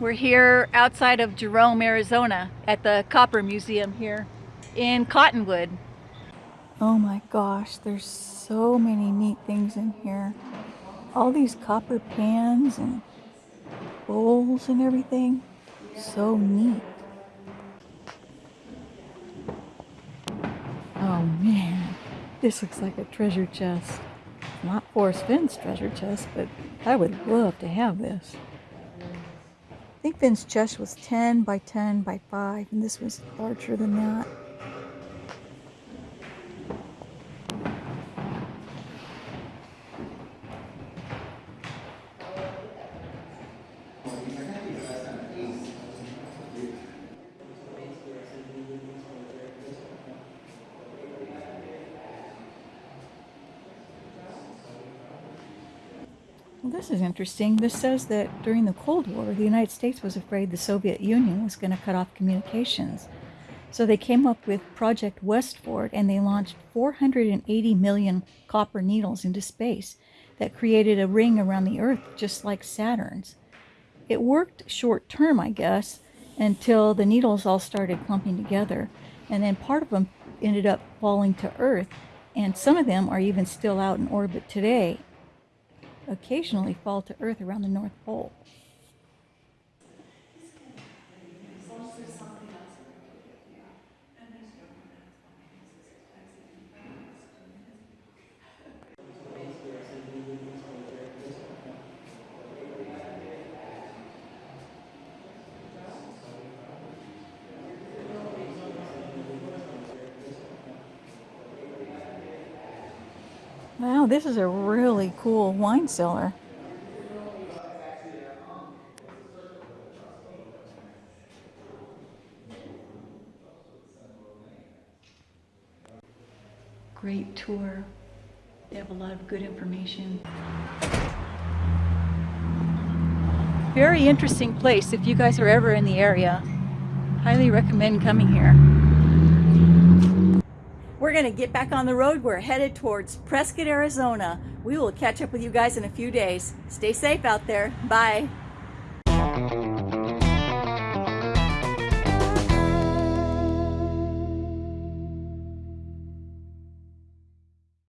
We're here outside of Jerome, Arizona at the Copper Museum here in Cottonwood. Oh my gosh, there's so many neat things in here. All these copper pans and bowls and everything. So neat. Oh man, this looks like a treasure chest. Not Forrest Fenn's treasure chest, but I would love to have this. I think Fenn's chest was 10 by 10 by 5, and this was larger than that. Well, this is interesting. This says that during the Cold War, the United States was afraid the Soviet Union was going to cut off communications. So they came up with Project West Ford and they launched 480 million copper needles into space that created a ring around the Earth just like Saturn's. It worked short term, I guess, until the needles all started clumping together. And then part of them ended up falling to Earth. And some of them are even still out in orbit today occasionally fall to Earth around the North Pole. Wow, this is a really cool wine cellar. Great tour. They have a lot of good information. Very interesting place if you guys are ever in the area. Highly recommend coming here. We're going to get back on the road. We're headed towards Prescott, Arizona. We will catch up with you guys in a few days. Stay safe out there. Bye.